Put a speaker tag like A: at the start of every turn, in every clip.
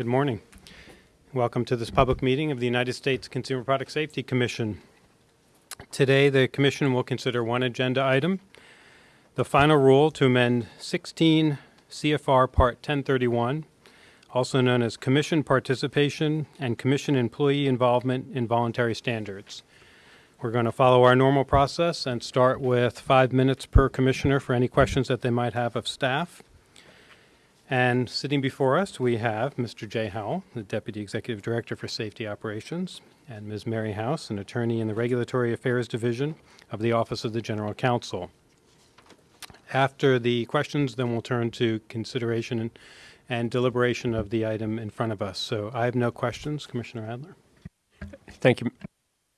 A: Good morning. Welcome to this public meeting of the United States Consumer Product Safety Commission. Today, the Commission will consider one agenda item, the final rule to amend 16 CFR Part 1031, also known as Commission Participation and Commission Employee Involvement in Voluntary Standards. We're going to follow our normal process and start with five minutes per commissioner for any questions that they might have of staff. And sitting before us, we have Mr. Jay Howell, the Deputy Executive Director for Safety Operations, and Ms. Mary House, an attorney in the Regulatory Affairs Division of the Office of the General Counsel. After the questions, then we'll turn to consideration and, and deliberation of the item in front of us. So I have no questions. Commissioner Adler?
B: Thank you.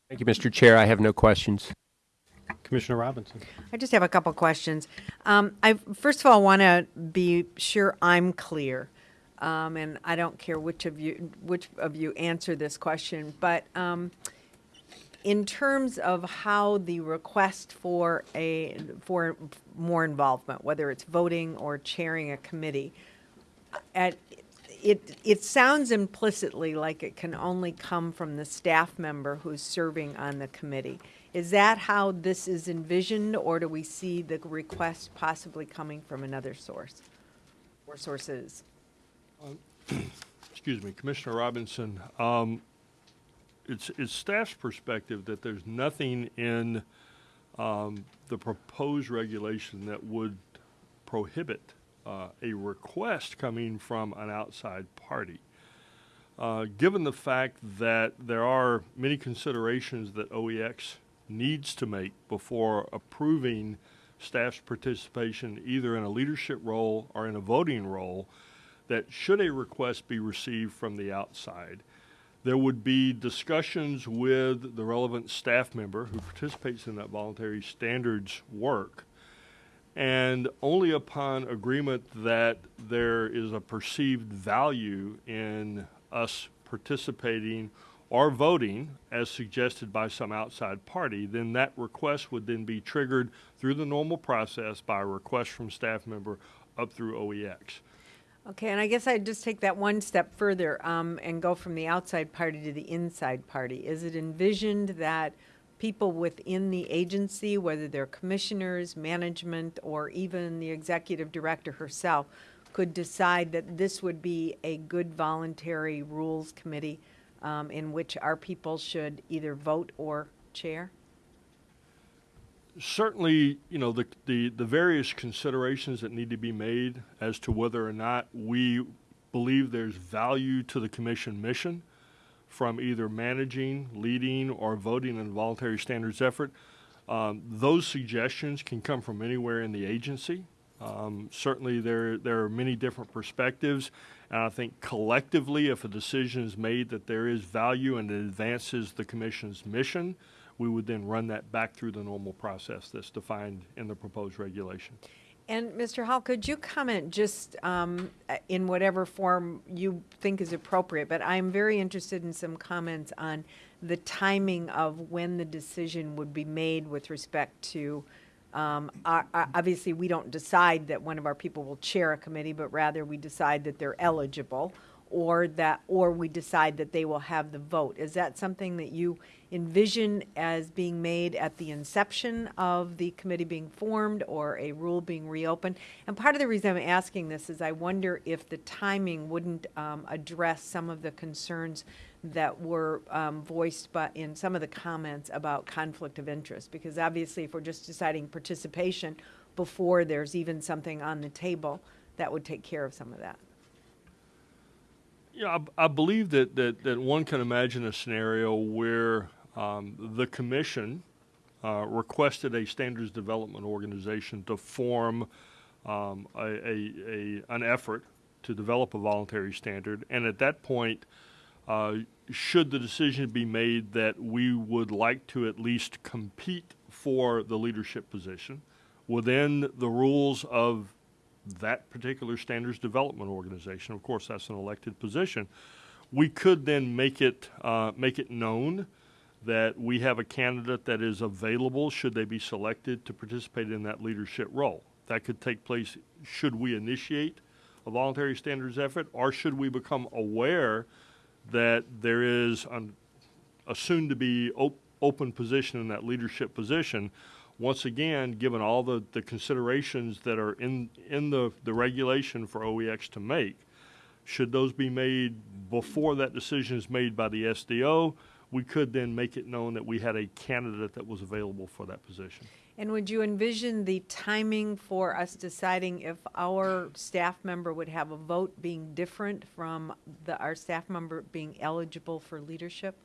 B: Thank you, Mr. Chair. I have no questions.
A: Commissioner Robinson?
C: I just have a couple questions. Um, I first of all want to be sure I'm clear, um, and I don't care which of you which of you answer this question, but um, in terms of how the request for a for more involvement, whether it's voting or chairing a committee, at it it sounds implicitly like it can only come from the staff member who's serving on the committee. Is that how this is envisioned, or do we see the request possibly coming from another source or sources?
D: excuse me, Commissioner Robinson, um, it's, it's staff's perspective that there's nothing in um, the proposed regulation that would prohibit uh, a request coming from an outside party. Uh, given the fact that there are many considerations that OEX needs to make before approving staff's participation either in a leadership role or in a voting role, that should a request be received from the outside, there would be discussions with the relevant staff member who participates in that voluntary standards work. And only upon agreement that there is a perceived value in us participating or voting as suggested by some outside party, then that request would then be triggered through the normal process by a request from staff member up through OEX.
C: Okay, and I guess I'd just take that one step further um, and go from the outside party to the inside party. Is it envisioned that people within the agency, whether they're commissioners, management, or even the executive director herself, could decide that this would be a good voluntary rules committee um, in which our people should either vote or chair?
D: certainly, you know, the, the, the various considerations that need to be made as to whether or not we believe there's value to the commission mission from either managing, leading, or voting in the voluntary standards effort. Um, those suggestions can come from anywhere in the agency. Um, certainly, there there are many different perspectives, and I think collectively, if a decision is made that there is value and it advances the commission's mission, we would then run that back through the normal process that's defined in the proposed regulation.
C: And Mr. Hall, could you comment just um, in whatever form you think is appropriate? But I'm very interested in some comments on the timing of when the decision would be made with respect to. Um, our, our, obviously, we don't decide that one of our people will chair a committee, but rather we decide that they're eligible, or that, or we decide that they will have the vote. Is that something that you envision as being made at the inception of the committee being formed or a rule being reopened? And part of the reason I'm asking this is I wonder if the timing wouldn't um, address some of the concerns that were um, voiced by, in some of the comments about conflict of interest. Because obviously, if we're just deciding participation before there's even something on the table, that would take care of some of that.
D: Yeah, I, I believe that, that, that one can imagine a scenario where um, the commission uh, requested a standards development organization to form um, a, a, a, an effort to develop a voluntary standard. And at that point, uh, should the decision be made that we would like to at least compete for the leadership position within the rules of that particular standards development organization, of course, that's an elected position, we could then make it, uh, make it known that we have a candidate that is available should they be selected to participate in that leadership role. That could take place should we initiate a voluntary standards effort, or should we become aware that there is an, a soon-to-be op- open position in that leadership position? Once again, given all the, the considerations that are in, in the, the regulation for OEX to make, should those be made before that decision is made by the SDO? We could then make it known that we had a candidate that was available for that position.
C: And would you envision the timing for us deciding if our staff member would have a vote being different from the, our staff member being eligible for leadership?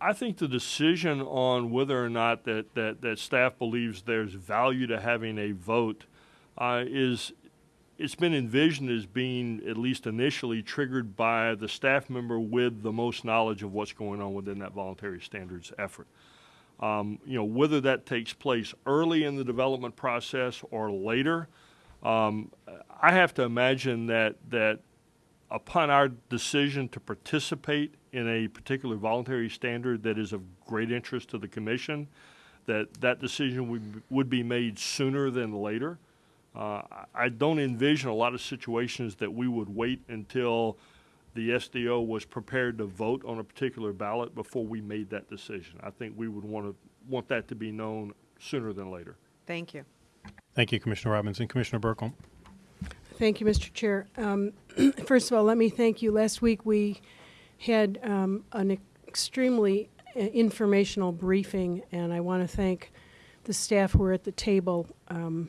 D: I think the decision on whether or not that, that, that staff believes there's value to having a vote uh, is, it's been envisioned as being, at least initially, triggered by the staff member with the most knowledge of what's going on within that voluntary standards effort. Um, you know, whether that takes place early in the development process or later, um, I have to imagine that, that upon our decision to participate in a particular voluntary standard that is of great interest to the commission, that that decision would, would be made sooner than later. Uh, I- I don't envision a lot of situations that we would wait until the SDO was prepared to vote on a particular ballot before we made that decision. I think we would want to, want that to be known sooner than later.
C: Thank you.
A: Thank you, Commissioner Robinson. Commissioner Buerkle?
E: Thank you, Mr. Chair. Um, First of all, let me thank you. Last week, we had um, an extremely uh, informational briefing, and I want to thank the staff who were at the table. Um,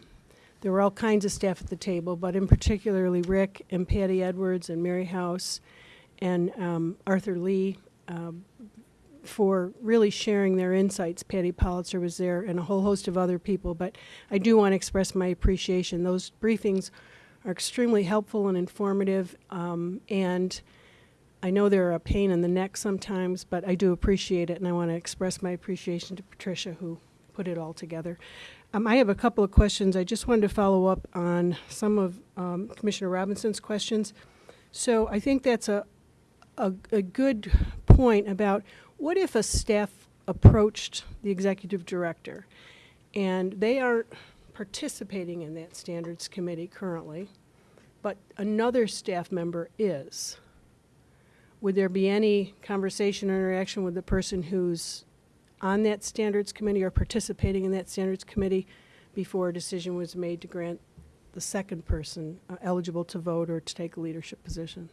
E: There were all kinds of staff at the table, but in particularly Rick and Patty Edwards and Mary House and um, Arthur Lee um, for really sharing their insights. Patty Politzer was there and a whole host of other people, but I do want to express my appreciation. Those briefings are extremely helpful and informative, um, and I know they're a pain in the neck sometimes, but I do appreciate it, and I want to express my appreciation to Patricia, who put it all together. Um, I have a couple of questions. I just wanted to follow up on some of um, Commissioner Robinson's questions. So I think that's a, a, a good point about what if a staff approached the executive director and they aren't participating in that standards committee currently, but another staff member is? Would there be any conversation or interaction with the person who's on that standards committee or participating in that standards committee before a decision was made to grant the second person uh, eligible to vote or to take a leadership position?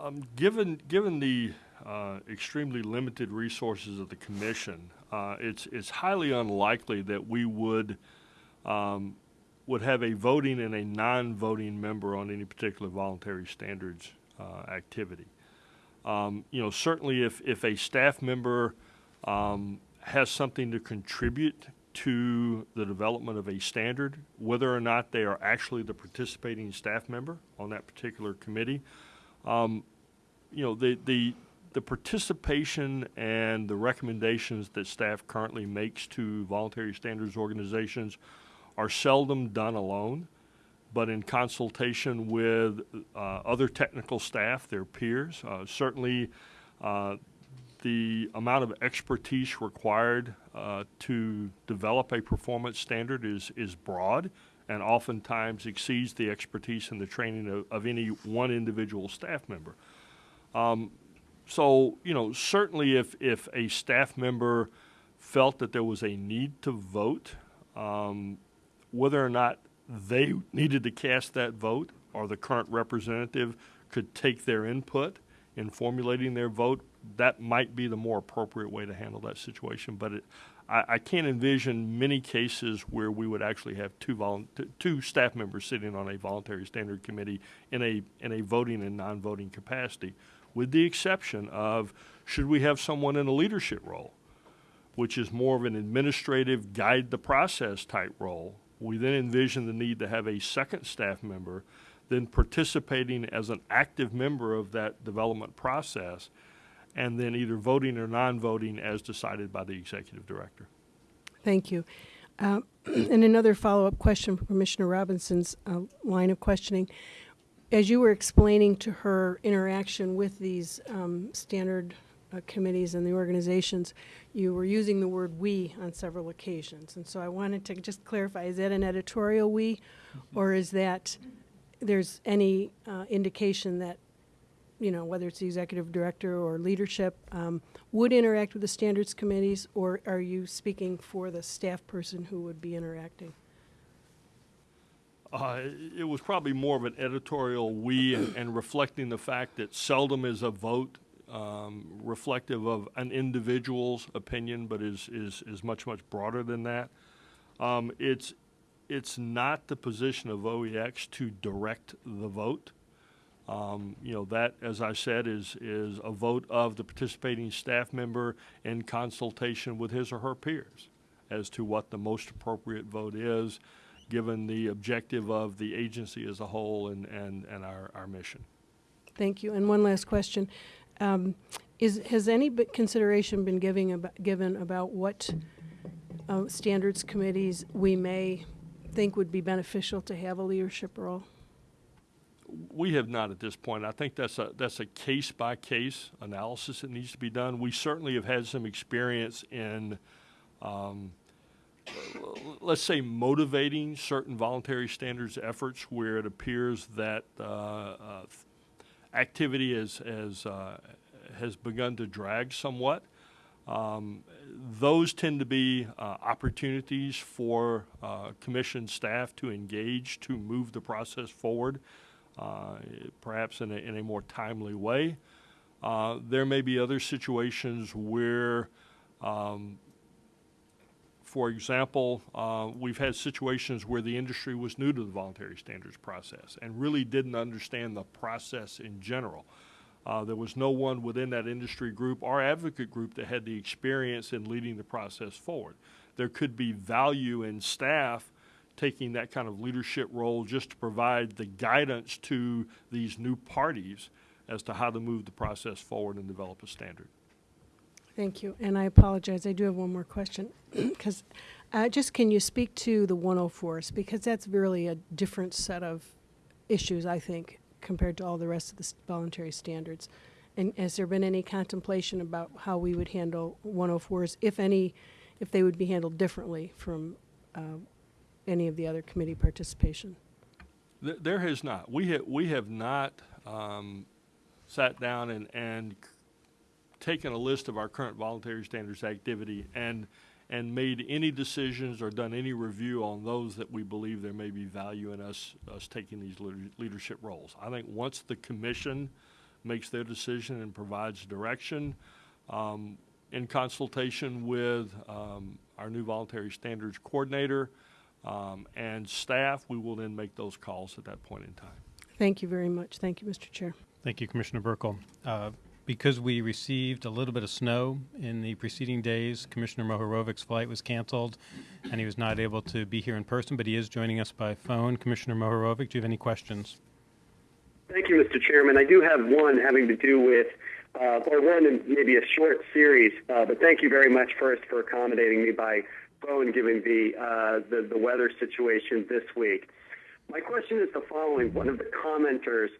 D: Um, given, given the uh, extremely limited resources of the commission, uh, it's, it's highly unlikely that we would, um, would have a voting and a non-voting member on any particular voluntary standards uh, activity. Um, you know, certainly if, if a staff member um, has something to contribute to the development of a standard, whether or not they are actually the participating staff member on that particular committee, um, you know, the, the, the participation and the recommendations that staff currently makes to voluntary standards organizations are seldom done alone, but in consultation with uh, other technical staff, their peers. Uh, certainly, uh, the amount of expertise required to develop a performance standard is, is broad and oftentimes exceeds the expertise and the training of, of any one individual staff member. Um, so, you know, certainly if, if a staff member felt that there was a need to vote, um, whether or not they needed to cast that vote or the current representative could take their input in formulating their vote, that might be the more appropriate way to handle that situation. But it, I, I can't envision many cases where we would actually have two, two staff members sitting on a voluntary standard committee in a, in a voting and non-voting capacity, with the exception of should we have someone in a leadership role, which is more of an administrative guide the process type role. We then envision the need to have a second staff member then participating as an active member of that development process and then either voting or non-voting as decided by the executive director.
E: Thank you. Um, And another follow-up question from Commissioner Robinson's uh, line of questioning. As you were explaining to her interaction with these um, standard uh, committees and the organizations, you were using the word "we" on several occasions. And so I wanted to just clarify, is that an editorial "we," or is that there's any uh, indication that, you know, whether it's the executive director or leadership, um, would interact with the standards committees, or are you speaking for the staff person who would be interacting?
D: Uh, it was probably more of an editorial we and, and reflecting the fact that seldom is a vote um, reflective of an individual's opinion, but is, is, is much, much broader than that. Um, it's, it's not the position of OEX to direct the vote. Um, you know, that, as I said, is, is a vote of the participating staff member in consultation with his or her peers as to what the most appropriate vote is, given the objective of the agency as a whole and, and, and our, our mission.
E: Thank you. And one last question. Um, Is, has any consideration been giving, abo- given about what uh, standards committees we may think would be beneficial to have a leadership role?
D: We have not at this point. I think that's a that's a case by case analysis that needs to be done. We certainly have had some experience in, um, let's say, motivating certain voluntary standards efforts where it appears that uh, uh, activity has has uh, has begun to drag somewhat. Um, those tend to be uh, opportunities for uh, commission staff to engage to move the process forward, uh, perhaps in a, in a more timely way. Uh, there may be other situations where, um, for example, uh, we've had situations where the industry was new to the voluntary standards process and really didn't understand the process in general. Uh, there was no one within that industry group or advocate group that had the experience in leading the process forward. There could be value in staff taking that kind of leadership role just to provide the guidance to these new parties as to how to move the process forward and develop a standard.
E: Thank you. And I apologize, I do have one more question. Because, just can you speak to the 104s? Because that's really a different set of issues, I think, compared to all the rest of the voluntary standards. And has there been any contemplation about how we would handle 104s, if any, if they would be handled differently from uh, any of the other committee participation?
D: Th- There has not. We we have not um, sat down and, and taken a list of our current voluntary standards activity and, and made any decisions or done any review on those that we believe there may be value in us, us taking these leadership roles. I think once the commission makes their decision and provides direction, um, in consultation with um, our new voluntary standards coordinator um, and staff, we will then make those calls at that point in time.
E: Thank you very much. Thank you, Mr. Chair.
A: Thank you, Commissioner Buerkle. Uh, Because we received a little bit of snow in the preceding days, Commissioner Mohorovic's flight was canceled, and he was not able to be here in person, but he is joining us by phone. Commissioner Mohorovic, do you have any questions?
F: Thank you, Mr. Chairman. I do have one having to do with, uh, or one in maybe a short series, uh, but thank you very much first for accommodating me by phone given the, uh, the, the weather situation this week. My question is the following. One of the commenters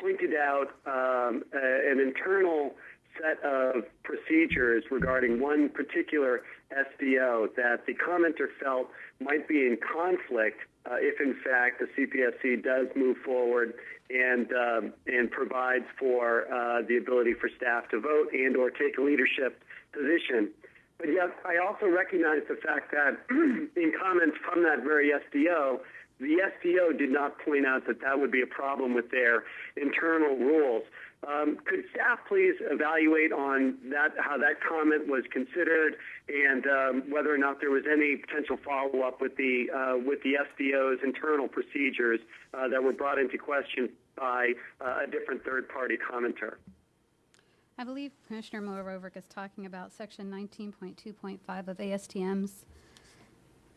F: pointed out um, an internal set of procedures regarding one particular SDO that the commenter felt might be in conflict uh, if, in fact, the CPSC does move forward and um, and provides for uh, the ability for staff to vote and or take a leadership position. But yet, I also recognize the fact that in comments from that very SDO, the SDO did not point out that that would be a problem with their internal rules. Um, could staff please evaluate on that how that comment was considered and um, whether or not there was any potential follow up with the uh, with the SDO's internal procedures uh, that were brought into question by uh, a different third party commenter?
G: I believe Commissioner Mohorovic is talking about section 19.2.5 of ASTM's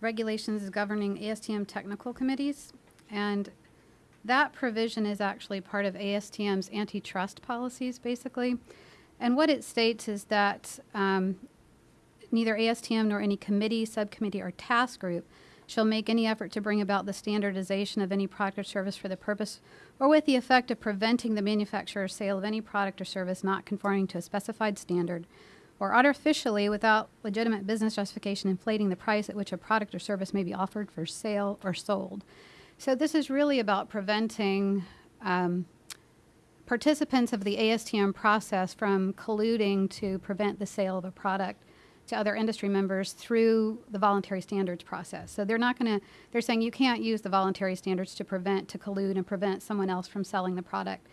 G: regulations governing ASTM technical committees. And that provision is actually part of ASTM's antitrust policies, basically. And what it states is that um, neither ASTM nor any committee, subcommittee, or task group shall make any effort to bring about the standardization of any product or service for the purpose or with the effect of preventing the manufacture or sale of any product or service not conforming to a specified standard, or artificially, without legitimate business justification, inflating the price at which a product or service may be offered for sale or sold. So this is really about preventing um, participants of the ASTM process from colluding to prevent the sale of a product to other industry members through the voluntary standards process. So they're not going to, they're saying you can't use the voluntary standards to prevent, to collude and prevent someone else from selling the product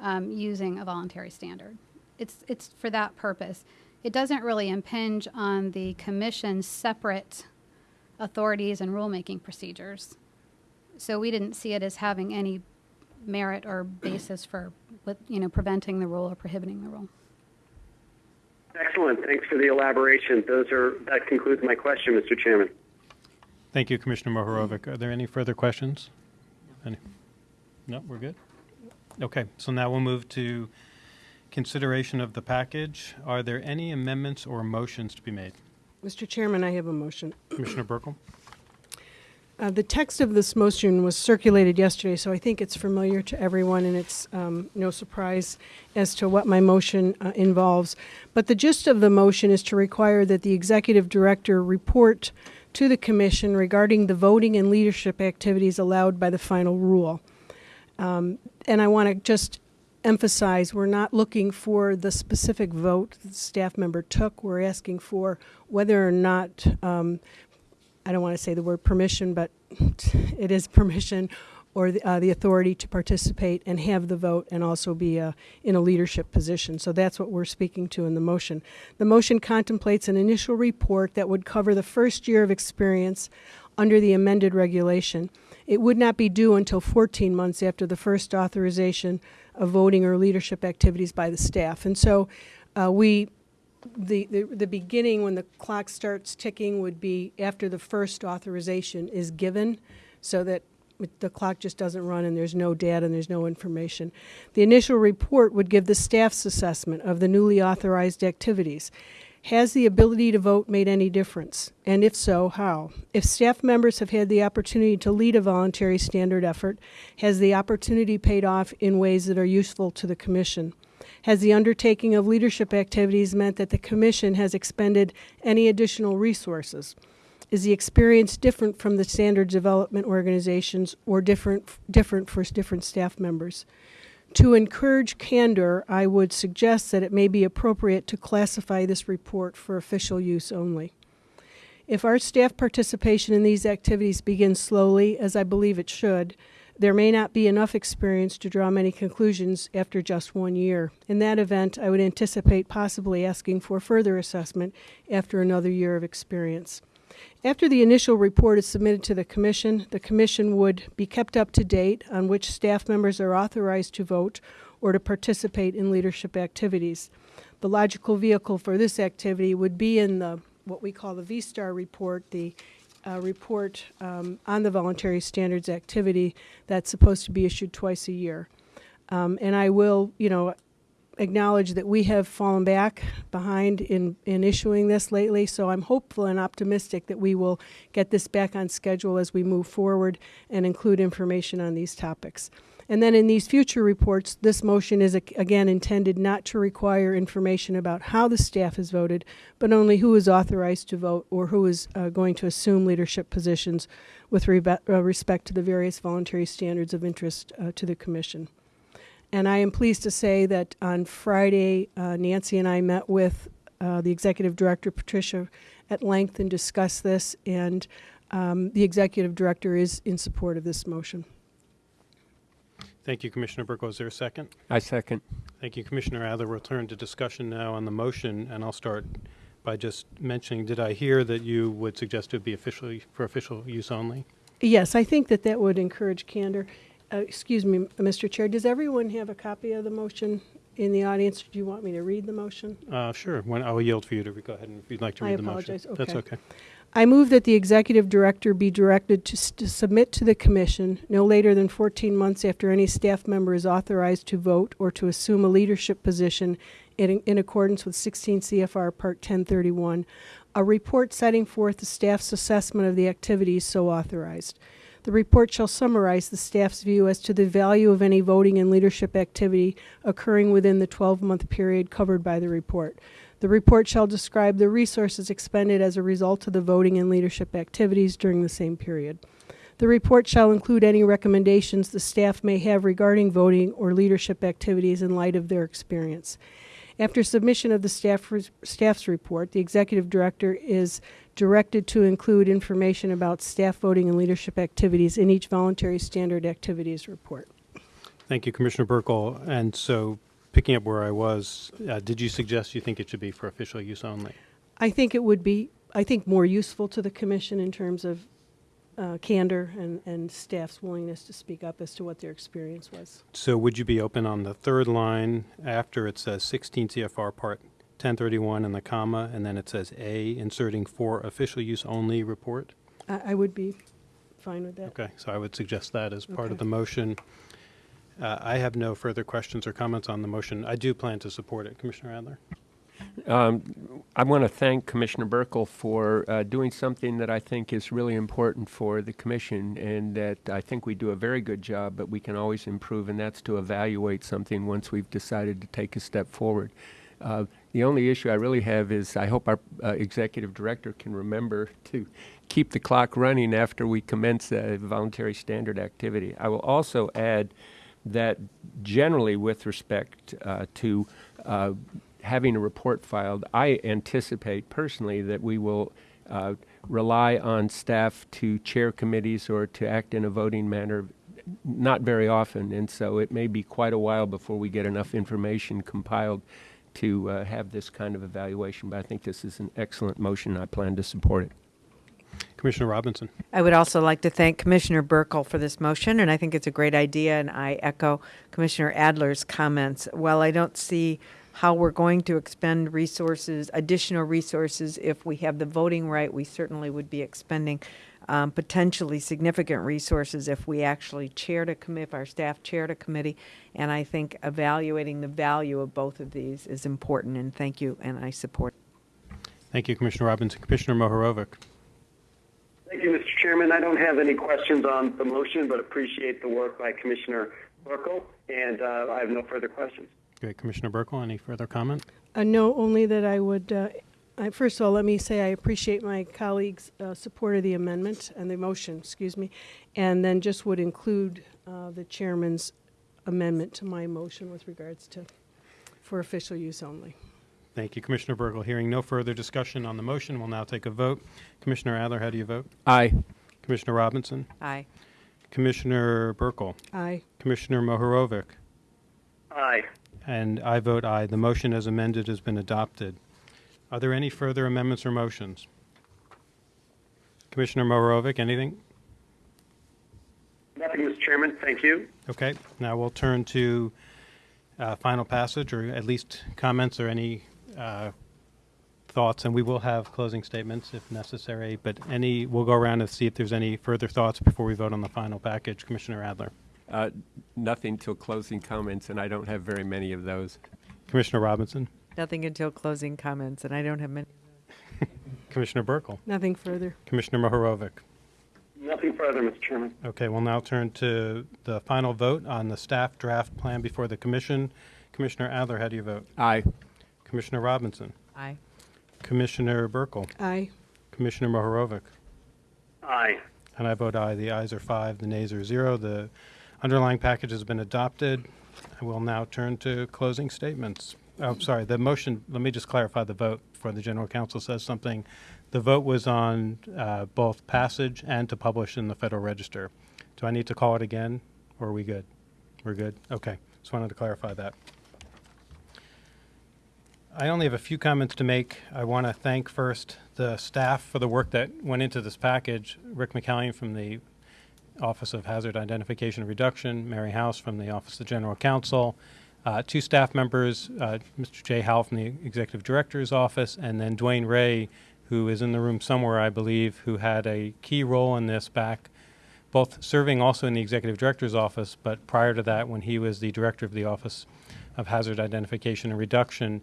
G: um, using a voluntary standard. It's, it's for that purpose. It doesn't really impinge on the commission's separate authorities and rulemaking procedures. So we didn't see it as having any merit or basis for, you know, preventing the rule or prohibiting the rule.
F: Excellent. Thanks for the elaboration. Those are that concludes my question, Mr. Chairman.
A: Thank you, Commissioner Mohorovic. Are there any further questions? Any? No, we're good? Okay, so now we'll move to consideration of the package. Are there any amendments or motions to be made?
E: Mr. Chairman, I have a motion.
A: Commissioner Buerkle?
E: Uh, The text of this motion was circulated yesterday, so I think it's familiar to everyone, and it's um, no surprise as to what my motion uh, involves. But the gist of the motion is to require that the executive director report to the commission regarding the voting and leadership activities allowed by the final rule. Um, And I want to just emphasize, we're not looking for the specific vote the staff member took. We're asking for whether or not um, I don't want to say the word permission, but it is permission or the, uh, the authority to participate and have the vote and also be uh, in a leadership position. So that's what we're speaking to in the motion. The motion contemplates an initial report that would cover the first year of experience under the amended regulation. It would not be due until 14 months after the first authorization of voting or leadership activities by the staff. And so uh, we the, the, the beginning when the clock starts ticking would be after the first authorization is given so that the clock just doesn't run and there's no data and there's no information. The initial report would give the staff's assessment of the newly authorized activities. Has the ability to vote made any difference? And if so, how? If staff members have had the opportunity to lead a voluntary standard effort, has the opportunity paid off in ways that are useful to the Commission? Has the undertaking of leadership activities meant that the Commission has expended any additional resources? Is the experience different from the standard development organizations or different, different for different staff members? To encourage candor, I would suggest that it may be appropriate to classify this report for official use only. If our staff participation in these activities begins slowly, as I believe it should, there may not be enough experience to draw many conclusions after just one year. In that event, I would anticipate possibly asking for further assessment after another year of experience. After the initial report is submitted to the Commission, the Commission would be kept up to date on which staff members are authorized to vote or to participate in leadership activities. The logical vehicle for this activity would be in the what we call the V-STAR report, the uh, report um, on the voluntary standards activity that's supposed to be issued twice a year. Um, and I will, you know, acknowledge that we have fallen back behind in, in issuing this lately, so I'm hopeful and optimistic that we will get this back on schedule as we move forward and include information on these topics. And then in these future reports, this motion is again intended not to require information about how the staff has voted, but only who is authorized to vote or who is uh, going to assume leadership positions with rebe- uh, respect to the various voluntary standards of interest uh, to the Commission. And I am pleased to say that on Friday, uh, Nancy and I met with uh, the executive director, Patricia, at length and discussed this, and um, the executive director is in support of this motion.
A: Thank you, Commissioner Buerkle. Is there a second?
B: I second.
A: Thank you, Commissioner Adler. We'll turn to discussion now on the motion, and I'll start by just mentioning, did I hear that you would suggest it be officially, for official use only?
E: Yes, I think that that would encourage candor. Uh, Excuse me, Mr. Chair, does everyone have a copy of the motion in the audience? Do you want me to read the motion?
A: Uh, Sure, when, I will yield for you to go ahead and if you'd like to
E: I
A: read the motion.
E: apologize.
A: That's
E: Okay.
A: okay.
E: I move that the executive director be directed to, to submit to the commission no later than 14 months after any staff member is authorized to vote or to assume a leadership position in, in accordance with 16 CFR Part 1031, a report setting forth the staff's assessment of the activities so authorized. The report shall summarize the staff's view as to the value of any voting and leadership activity occurring within the 12-month period covered by the report. The report shall describe the resources expended as a result of the voting and leadership activities during the same period. The report shall include any recommendations the staff may have regarding voting or leadership activities in light of their experience. After submission of the staff staff's report, the executive director is directed to include information about staff voting and leadership activities in each voluntary standard activities report.
A: Thank you, Commissioner Buerkle. And so, picking up where I was, uh, did you suggest you think it should be for official use only?
E: I think it would be, I think, more useful to the commission in terms of uh, candor and, and staff's willingness to speak up as to what their experience was.
A: So would you be open on the third line after it says 16 CFR Part 1031 and the comma, and then it says A, inserting for official use only report?
E: I, I would be fine with that.
A: Okay, so I would suggest that as part of the motion. Uh, I have no further questions or comments on the motion. I do plan to support it. Commissioner Adler?
B: Um, I want to thank Commissioner Buerkle for uh, doing something that I think is really important for the commission and that I think we do a very good job, but we can always improve, and that's to evaluate something once we've decided to take a step forward. Uh, the only issue I really have is I hope our uh, executive director can remember to keep the clock running after we commence a voluntary standard activity. I will also add that generally with respect uh, to uh, having a report filed, I anticipate personally that we will uh, rely on staff to chair committees or to act in a voting manner not very often, and so it may be quite a while before we get enough information compiled to uh, have this kind of evaluation. But I think this is an excellent motion. I plan to support it.
A: Commissioner Robinson?
C: I would also like to thank Commissioner Buerkle for this motion, and I think it's a great idea, and I echo Commissioner Adler's comments. While I don't see how we're going to expend resources, additional resources, if we have the voting right, we certainly would be expending um, potentially significant resources if we actually chaired a committee, if our staff chaired a committee. And I think evaluating the value of both of these is important, and thank you, and I support.
A: Thank you, Commissioner Robinson. Commissioner Mohorovic?
F: Thank you, Mr. Chairman. I don't have any questions on the motion, but appreciate the work by Commissioner Buerkle, and uh, I have no further questions.
A: Great. Commissioner Buerkle, any further comment?
E: Uh, no, only that I would, uh, I, first of all, let me say I appreciate my colleagues' uh, support of the amendment and the motion, excuse me, and then just would include uh, the chairman's amendment to my motion with regards to, for official use only.
A: Thank you, Commissioner Buerkle. Hearing no further discussion on the motion, we'll now take a vote. Commissioner Adler, how do you vote?
B: Aye.
A: Commissioner Robinson?
C: Aye.
A: Commissioner Buerkle?
E: Aye.
A: Commissioner Mohorovic?
F: Aye.
A: And I vote aye. The motion as amended has been adopted. Are there any further amendments or motions? Commissioner Mohorovic, anything?
F: Nothing, Mr. Chairman. Thank you.
A: Okay, now we'll turn to uh, final passage, or at least comments or any uh, thoughts, and we will have closing statements if necessary, but any, we'll go around and see if there's any further thoughts before we vote on the final package. Commissioner Adler.
B: Uh, nothing till closing comments, and I don't have very many of those.
A: Commissioner Robinson.
C: Nothing until closing comments, and I don't have many.
A: Commissioner Buerkle.
E: Nothing further.
A: Commissioner Mohorovic.
F: Nothing further, Mr. Chairman.
A: Okay, we'll now turn to the final vote on the staff draft plan before the commission. Commissioner Adler, how do you vote?
B: Aye.
A: Commissioner Robinson.
C: Aye.
A: Commissioner Buerkle.
E: Aye.
A: Commissioner Mohorovic.
F: Aye.
A: And I vote aye. The ayes are five, the nays are zero. The underlying package has been adopted. I will now turn to closing statements. Oh, sorry, the motion, let me just clarify the vote before the general counsel says something. The vote was on uh, both passage and to publish in the Federal Register. Do I need to call it again, or are we good? We're good? Okay, just wanted to clarify that. I only have a few comments to make. I want to thank first the staff for the work that went into this package. Rick McCallion from the Office of Hazard Identification and Reduction, Mary House from the Office of General Counsel, uh, two staff members, uh, Mr. Jay Howell from the Executive Director's Office, and then DeWane Ray, who is in the room somewhere, I believe, who had a key role in this back, both serving also in the Executive Director's Office, but prior to that, when he was the Director of the Office of Hazard Identification and Reduction.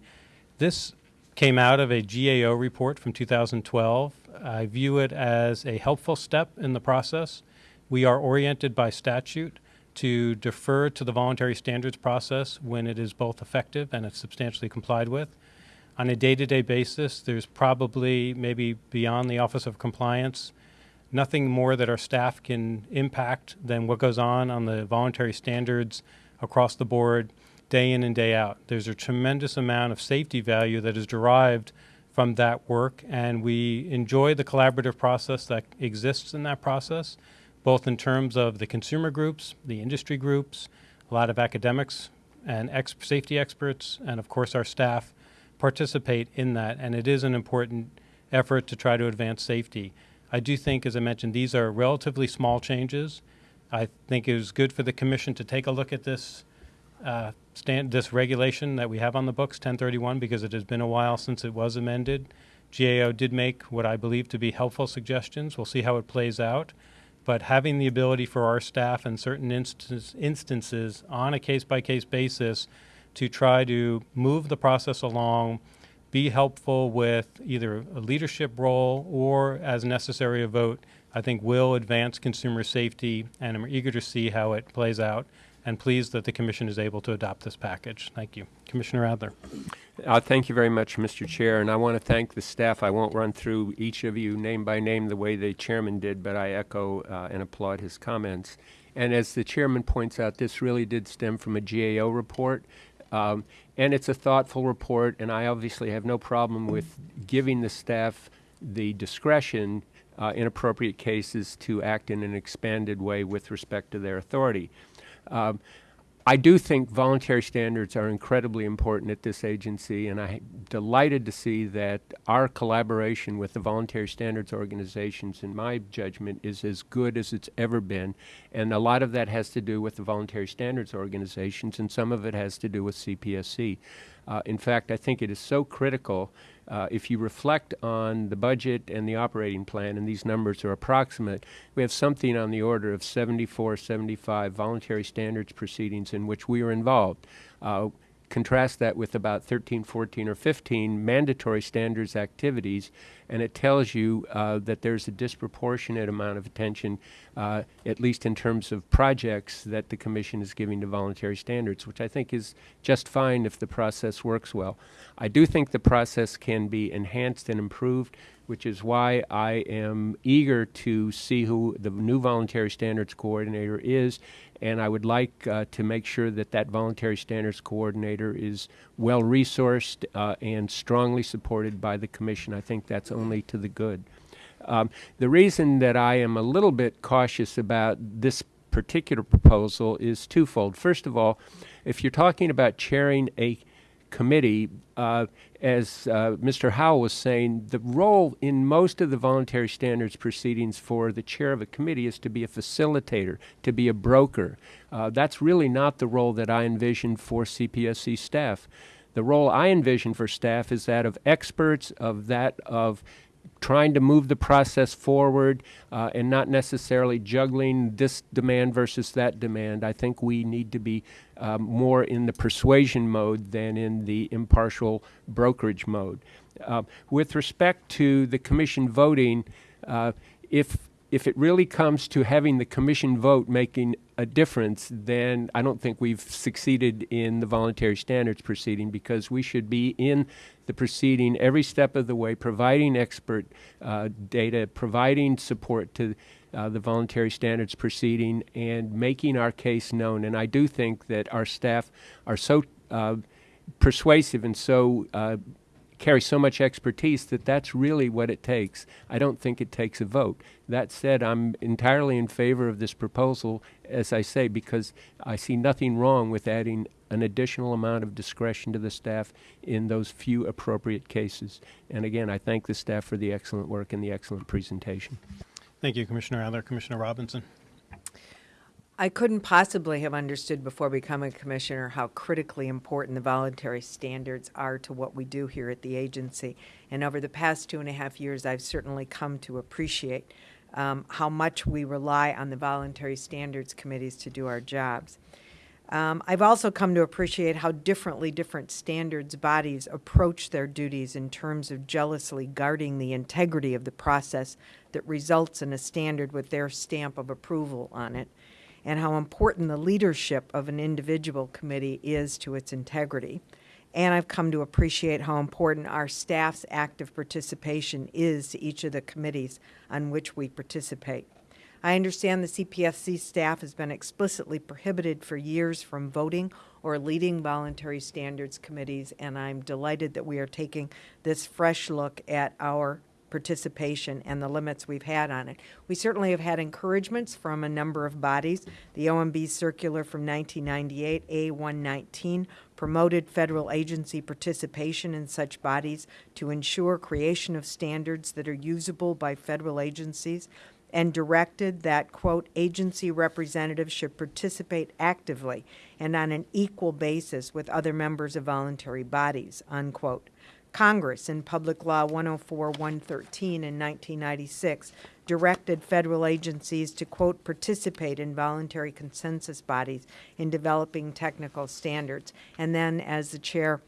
A: This came out of a GAO report from 2012. I view it as a helpful step in the process. We are oriented by statute to defer to the voluntary standards process when it is both effective and it's substantially complied with. On a day-to-day basis, there's probably maybe beyond the Office of Compliance, nothing more that our staff can impact than what goes on on the voluntary standards across the board, day in and day out. There's a tremendous amount of safety value that is derived from that work, and we enjoy the collaborative process that exists in that process, both in terms of the consumer groups, the industry groups, a lot of academics and ex- safety experts, and of course our staff participate in that, and it is an important effort to try to advance safety. I do think, as I mentioned, these are relatively small changes. I think it was good for the commission to take a look at this uh, stand, this regulation that we have on the books, 1031, because it has been a while since it was amended. GAO did make what I believe to be helpful suggestions. We'll see how it plays out. But having the ability for our staff in certain instance, instances on a case by case basis to try to move the process along, be helpful with either a leadership role or, as necessary, a vote, I think will advance consumer safety, and I'm eager to see how it plays out and pleased that the Commission is able to adopt this package. Thank you. Commissioner Adler.
B: Uh, thank you very much, Mr. Chair, and I want to thank the staff. I won't run through each of you name by name the way the chairman did, but I echo uh, and applaud his comments. And as the chairman points out, this really did stem from a GAO report. Um, and it's a thoughtful report, and I obviously have no problem with giving the staff the discretion uh, in appropriate cases to act in an expanded way with respect to their authority. Um, I do think voluntary standards are incredibly important at this agency, and I'm delighted to see that our collaboration with the voluntary standards organizations, in my judgment, is as good as it's ever been. And a lot of that has to do with the voluntary standards organizations, and some of it has to do with CPSC. Uh, in fact, I think it is so critical uh, if you reflect on the budget and the operating plan, and these numbers are approximate, we have something on the order of 74, 75 voluntary standards proceedings in which we are involved. Uh, contrast that with about 13, 14, or 15 mandatory standards activities, and it tells you uh, that there's a disproportionate amount of attention, uh, at least in terms of projects, that the Commission is giving to voluntary standards, which I think is just fine if the process works well. I do think the process can be enhanced and improved, which is why I am eager to see who the new voluntary standards coordinator is and I would like uh, to make sure that that voluntary standards coordinator is well resourced uh, and strongly supported by the commission. I think that's only to the good. Um, the reason that I am a little bit cautious about this particular proposal is twofold. First of all, if you're talking about chairing a committee, uh, as uh, Mr. Howell was saying, the role in most of the voluntary standards proceedings for the chair of a committee is to be a facilitator, to be a broker. Uh, that's really not the role that I envision for CPSC staff. The role I envision for staff is that of experts, of that of trying to move the process forward uh, and not necessarily juggling this demand versus that demand. I think we need to be um, more in the persuasion mode than in the impartial brokerage mode. Uh, with respect to the commission voting, uh, if if it really comes to having the commission vote making a difference, then I don't think we've succeeded in the voluntary standards proceeding because we should be in the proceeding every step of the way, providing expert uh, data, providing support to uh, the voluntary standards proceeding, and making our case known. And I do think that our staff are so uh, persuasive and so uh, carry so much expertise that that's really what it takes. I don't think it takes a vote. That said, I'm entirely in favor of this proposal, as I say, because I see nothing wrong with adding an additional amount of discretion to the staff in those few appropriate cases. And again, I thank the staff for the excellent work and the excellent presentation.
A: Thank you, Commissioner Adler. Commissioner Robinson.
C: I couldn't possibly have understood before becoming a commissioner how critically important the voluntary standards are to what we do here at the agency. And over the past two and a half years, I've certainly come to appreciate um, how much we rely on the voluntary standards committees to do our jobs. Um, I've also come to appreciate how differently different standards bodies approach their duties in terms of jealously guarding the integrity of the process that results in a standard with their stamp of approval on it, and how important the leadership of an individual committee is to its integrity. And I've come to appreciate how important our staff's active participation is to each of the committees on which we participate. I understand the CPSC staff has been explicitly prohibited for years from voting or leading voluntary standards committees, and I'm delighted that we are taking this fresh look at our participation and the limits we've had on it. We certainly have had encouragements from a number of bodies. The OMB circular from 1998, A119, promoted federal agency participation in such bodies to ensure creation of standards that are usable by federal agencies and directed that, quote, agency representatives should participate actively and on an equal basis with other members of voluntary bodies, unquote. Congress, in Public Law 104 113 in 1996, directed federal agencies to, quote, participate in voluntary consensus bodies in developing technical standards. And then, as the chair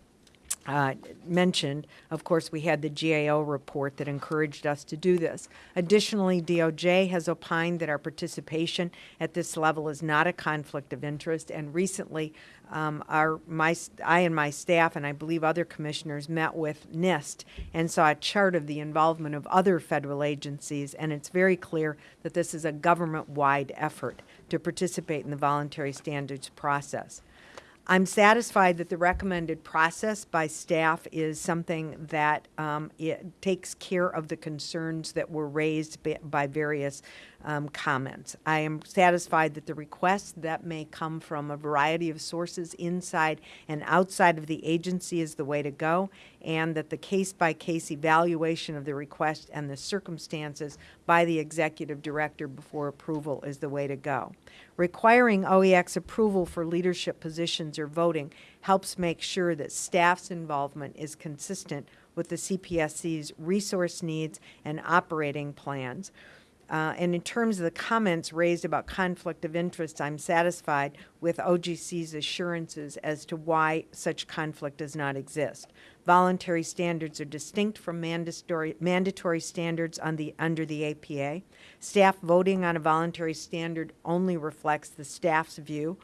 C: uh, mentioned, of course, we had the GAO report that encouraged us to do this. Additionally, DOJ has opined that our participation at this level is not a conflict of interest, and recently, um, our my I and my staff, and I believe other commissioners, met with NIST and saw a chart of the involvement of other federal agencies, and it's very clear that this is a government-wide effort to participate in the voluntary standards process. I'm satisfied that the recommended process by staff is something that um, it takes care of the concerns that were raised by, by various um, comments. I am satisfied that the requests that may come from a variety of sources inside and outside of the agency is the way to go, and that the case-by-case evaluation of the request and the circumstances by the executive director before approval is the way to go. Requiring OEX approval for leadership positions or voting helps make sure that staff's involvement is consistent with the CPSC's resource needs and operating plans. Uh, and in terms of the comments raised about conflict of interest, I'm satisfied with OGC's assurances as to why such conflict does not exist. Voluntary standards are distinct from mandatory, mandatory standards on the, under the APA. Staff voting on a voluntary standard only reflects the staff's view.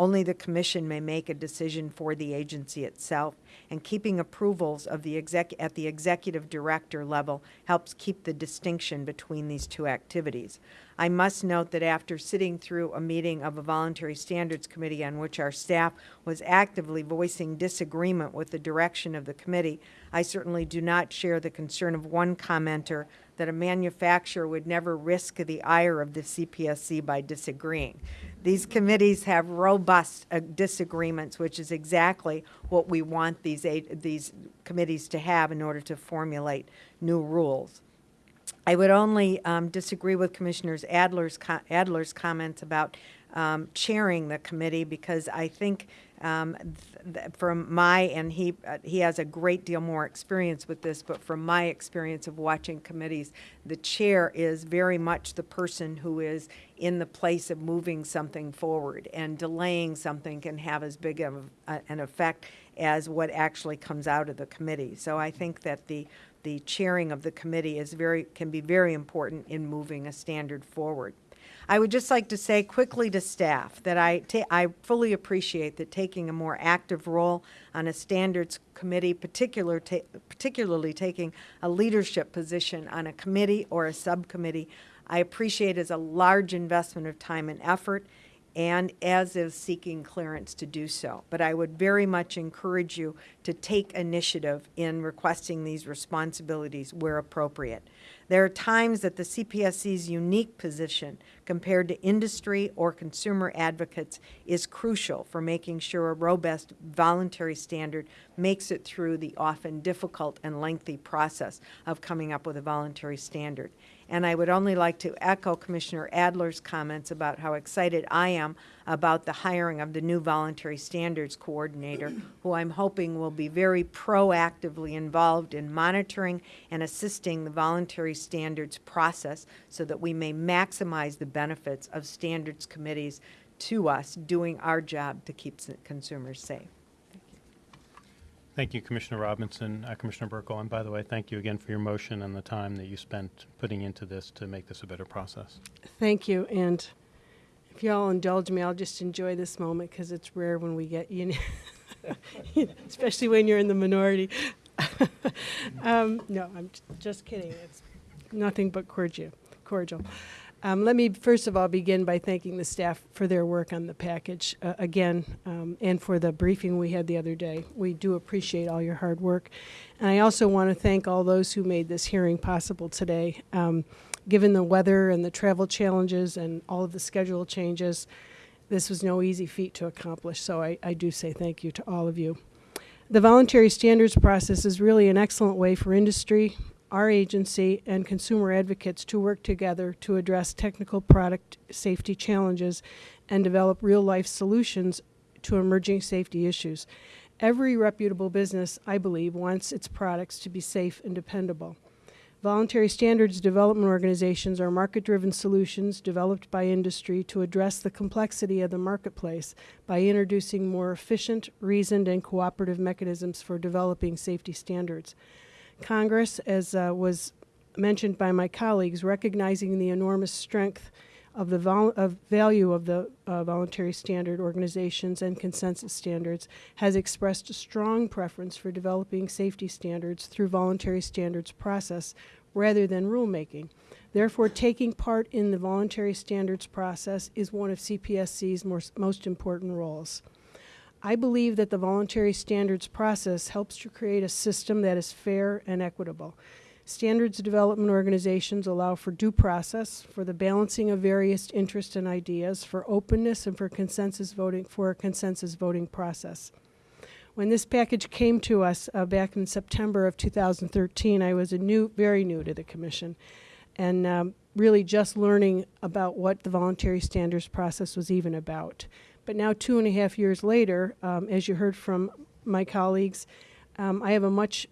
C: Only the commission may make a decision for the agency itself, and keeping approvals of the exec at the executive director level helps keep the distinction between these two activities. I must note that after sitting through a meeting of a voluntary standards committee on which our staff was actively voicing disagreement with the direction of the committee, I certainly do not share the concern of one commenter that a manufacturer would never risk the ire of the CPSC by disagreeing. These committees have robust uh, disagreements, which is exactly what we want these, these committees to have in order to formulate new rules. I would only um, disagree with Commissioner Adler's, co Adler's comments about um, chairing the committee because I think um, from my and he uh, he has a great deal more experience with this but from my experience of watching committees the chair is very much the person who is in the place of moving something forward and delaying something can have as big of a, an effect as what actually comes out of the committee so I think that the the chairing of the committee is very can be very important in moving a standard forward. I would just like to say quickly to staff that I, I fully appreciate that taking a more active role on a standards committee, particular ta particularly taking a leadership position on a committee or a subcommittee, I appreciate as a large investment of time and effort and as is seeking clearance to do so. But I would very much encourage you to take initiative in requesting these responsibilities where appropriate. There are times that the CPSC's unique position compared to industry or consumer advocates is crucial for making sure a robust voluntary standard makes it through the often difficult and lengthy process of coming up with a voluntary standard. And I would only like to echo Commissioner Adler's comments about how excited I am about the hiring of the new voluntary standards coordinator, who I'm hoping will be very proactively involved in monitoring and assisting the voluntary standards process so that we may maximize the benefits of standards committees to us doing our job to keep consumers safe.
A: Thank you, Commissioner Robinson, uh, Commissioner Buerkle, and by the way, thank you again for your motion and the time that you spent putting into this to make this a better process.
E: Thank you, and if y'all indulge me, I'll just enjoy this moment because it's rare when we get, you know, especially when you're in the minority. um, no, I'm just kidding. It's nothing but cordial. Cordial. Um, let me first of all begin by thanking the staff for their work on the package uh, again, um, and for the briefing we had the other day. We do appreciate all your hard work, and I also want to thank all those who made this hearing possible today. Um, given the weather and the travel challenges and all of the schedule changes, this was no easy feat to accomplish. So I, I do say thank you to all of you. The voluntary standards process is really an excellent way for industry, our agency, and consumer advocates to work together to address technical product safety challenges and develop real life solutions to emerging safety issues. Every reputable business, I believe, wants its products to be safe and dependable. Voluntary standards development organizations are market driven solutions developed by industry to address the complexity of the marketplace by introducing more efficient, reasoned, and cooperative mechanisms for developing safety standards. Congress, as uh, was mentioned by my colleagues, recognizing the enormous strength of the vol- of value of the uh, voluntary standard organizations and consensus standards, has expressed a strong preference for developing safety standards through voluntary standards process rather than rulemaking. Therefore, taking part in the voluntary standards process is one of CPSC's most, most important roles. I believe that the voluntary standards process helps to create a system that is fair and equitable. Standards development organizations allow for due process, for the balancing of various interests and ideas, for openness, and for consensus voting for a consensus voting process. When this package came to us uh, back in September of 2013, I was a new, very new to the commission, and um, really just learning about what the voluntary standards process was even about. But now, two and a half years later, um, as you heard from my colleagues, um, I have a much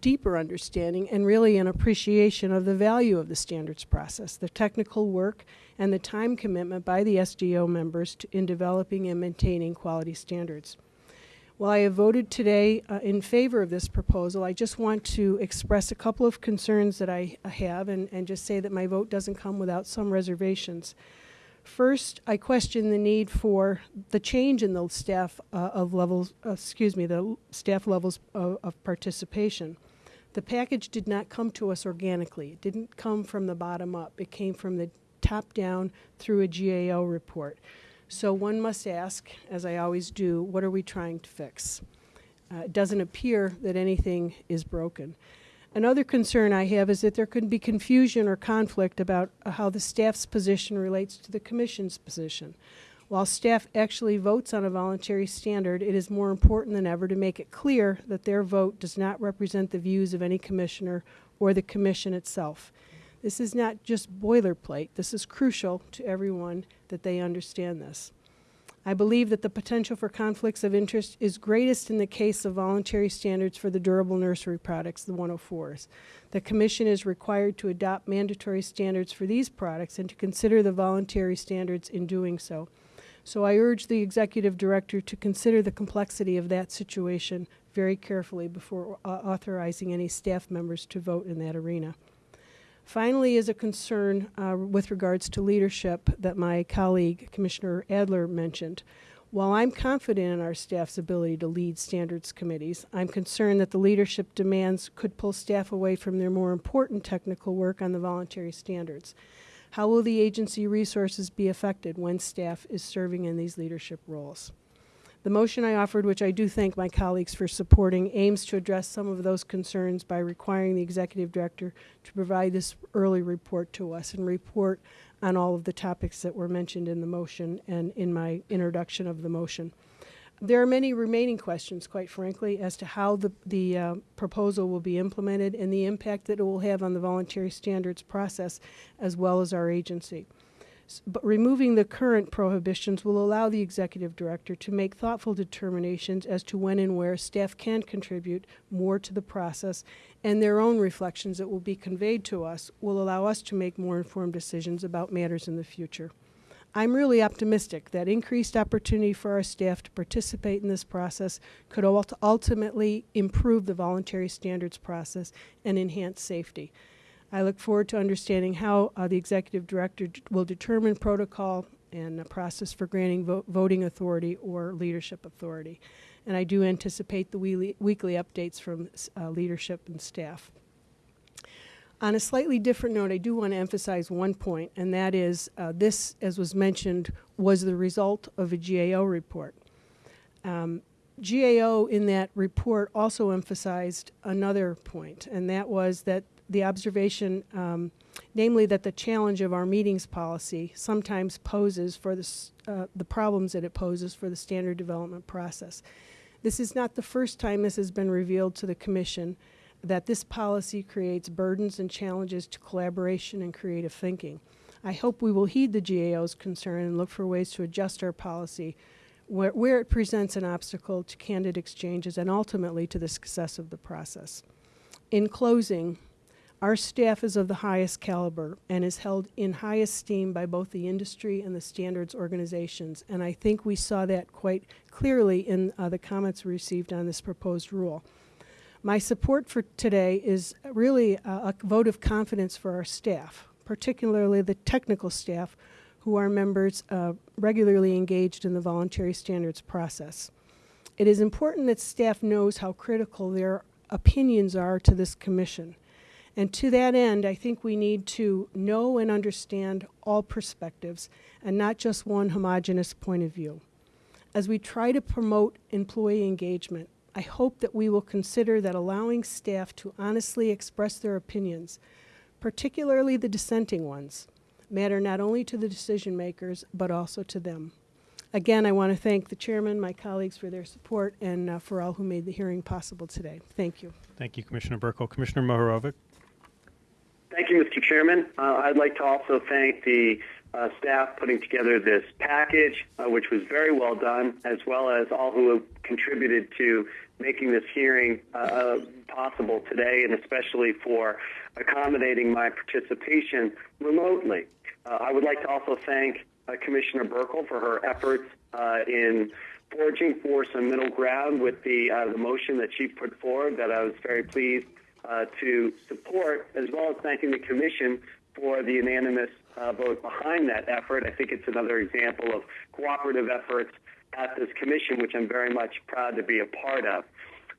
E: deeper understanding and really an appreciation of the value of the standards process, the technical work, and the time commitment by the SDO members to, in developing and maintaining quality standards. While I have voted today uh, in favor of this proposal, I just want to express a couple of concerns that I have and, and just say that my vote doesn't come without some reservations. First, I question the need for the change in the staff uh, of levels, uh, excuse me, the staff levels of, of participation. The package did not come to us organically. It didn't come from the bottom up. It came from the top down through a GAO report. So one must ask, as I always do, what are we trying to fix? Uh, it doesn't appear that anything is broken. Another concern I have is that there could be confusion or conflict about uh, how the staff's position relates to the commission's position. While staff actually votes on a voluntary standard, it is more important than ever to make it clear that their vote does not represent the views of any commissioner or the commission itself. This is not just boilerplate. This is crucial to everyone that they understand this. I believe that the potential for conflicts of interest is greatest in the case of voluntary standards for the durable nursery products, the 104s. The Commission is required to adopt mandatory standards for these products and to consider the voluntary standards in doing so. So I urge the Executive Director to consider the complexity of that situation very carefully before uh, authorizing any staff members to vote in that arena. Finally, is a concern uh, with regards to leadership that my colleague, Commissioner Adler, mentioned. While I'm confident in our staff's ability to lead standards committees, I'm concerned that the leadership demands could pull staff away from their more important technical work on the voluntary standards. How will the agency resources be affected when staff is serving in these leadership roles? The motion I offered, which I do thank my colleagues for supporting, aims to address some of those concerns by requiring the executive director to provide this early report to us and report on all of the topics that were mentioned in the motion and in my introduction of the motion. There are many remaining questions, quite frankly, as to how the, the uh, proposal will be implemented and the impact that it will have on the voluntary standards process as well as our agency. But removing the current prohibitions will allow the executive director to make thoughtful determinations as to when and where staff can contribute more to the process, and their own reflections that will be conveyed to us will allow us to make more informed decisions about matters in the future. I'm really optimistic that increased opportunity for our staff to participate in this process could ult- ultimately improve the voluntary standards process and enhance safety. I look forward to understanding how uh, the executive director will determine protocol and a process for granting vo- voting authority or leadership authority. And I do anticipate the weekly, weekly updates from uh, leadership and staff. On a slightly different note, I do want to emphasize one point, and that is uh, this, as was mentioned, was the result of a GAO report. Um, GAO in that report also emphasized another point, and that was that the observation, um, namely that the challenge of our meetings policy sometimes poses for the, uh, the problems that it poses for the standard development process. This is not the first time this has been revealed to the Commission that this policy creates burdens and challenges to collaboration and creative thinking. I hope we will heed the GAO's concern and look for ways to adjust our policy where, where it presents an obstacle to candid exchanges and ultimately to the success of the process. In closing, our staff is of the highest caliber and is held in high esteem by both the industry and the standards organizations, and I think we saw that quite clearly in uh, the comments we received on this proposed rule. My support for today is really a, a vote of confidence for our staff, particularly the technical staff who are members uh, regularly engaged in the voluntary standards process. It is important that staff knows how critical their opinions are to this commission. And to that end, I think we need to know and understand all perspectives and not just one homogenous point of view. As we try to promote employee engagement, I hope that we will consider that allowing staff to honestly express their opinions, particularly the dissenting ones, matter not only to the decision makers but also to them. Again, I want to thank the chairman, my colleagues for their support, and uh, for all who made the hearing possible today. Thank you.
A: Thank you, Commissioner Buerkle. Commissioner Mohorovic?
F: Thank you, Mr. Chairman. Uh, I'd like to also thank the uh, staff putting together this package, uh, which was very well done, as well as all who have contributed to making this hearing uh, possible today, and especially for accommodating my participation remotely. Uh, I would like to also thank uh, Commissioner Buerkle for her efforts uh, in forging for some middle ground with the, the motion that she put forward that I was very pleased to support, as well as thanking the Commission for the unanimous uh, vote behind that effort. I think it's another example of cooperative efforts at this commission, which I'm very much proud to be a part of.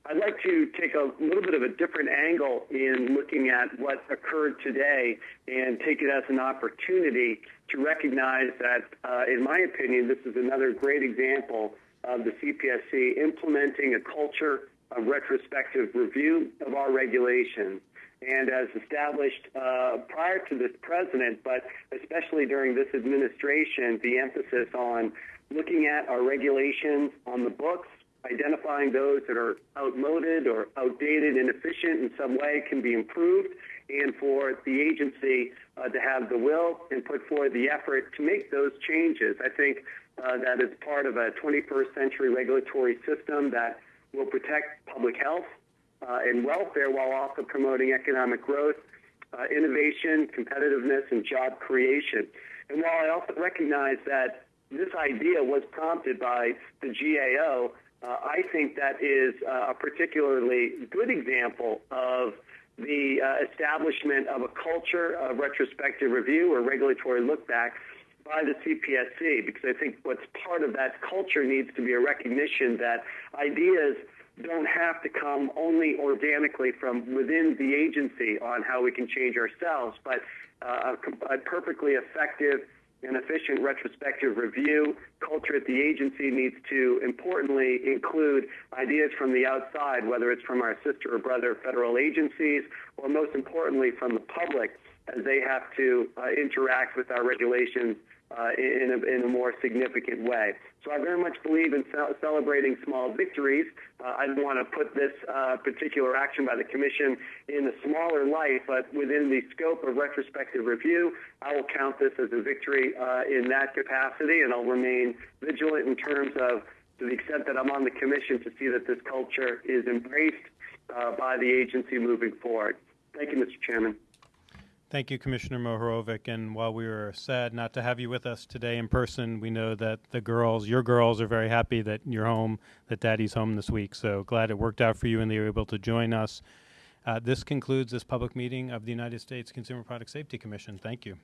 F: I'd like to take a little bit of a different angle in looking at what occurred today and take it as an opportunity to recognize that, uh, in my opinion, this is another great example of the CPSC implementing a culture of retrospective review of our regulations and as established uh, prior to this president, but especially during this administration, the emphasis on looking at our regulations on the books, identifying those that are outmoded or outdated, inefficient in some way can be improved, and for the agency uh, to have the will and put forward the effort to make those changes. I think uh, that is part of a 21st century regulatory system that will protect public health uh, and welfare while also promoting economic growth, uh, innovation, competitiveness, and job creation. And while I also recognize that this idea was prompted by the GAO, uh, I think that is uh, a particularly good example of the uh, establishment of a culture of retrospective review or regulatory look back by the CPSC because I think what's part of that culture needs to be a recognition that ideas don't have to come only organically from within the agency on how we can change ourselves, but uh, a, a perfectly effective and efficient retrospective review. Culture at the agency needs to importantly include ideas from the outside, whether it's from our sister or brother federal agencies, or most importantly from the public as they have to uh, interact with our regulations uh, in, a, in, a, more significant way. So I very much believe in ce- celebrating small victories. Uh, I want to put this uh, particular action by the Commission in a smaller light, but within the scope of retrospective review, I will count this as a victory uh, in that capacity, and I'll remain vigilant in terms of to the extent that I'm on the Commission to see that this culture is embraced uh, by the agency moving forward. Thank you, Mr. Chairman.
A: Thank you, Commissioner Mohorovic. And while we were sad not to have you with us today in person, we know that the girls, your girls, are very happy that you're home, that Daddy's home this week. So glad it worked out for you and they were able to join us. Uh, this concludes this public meeting of the United States Consumer Product Safety Commission. Thank you.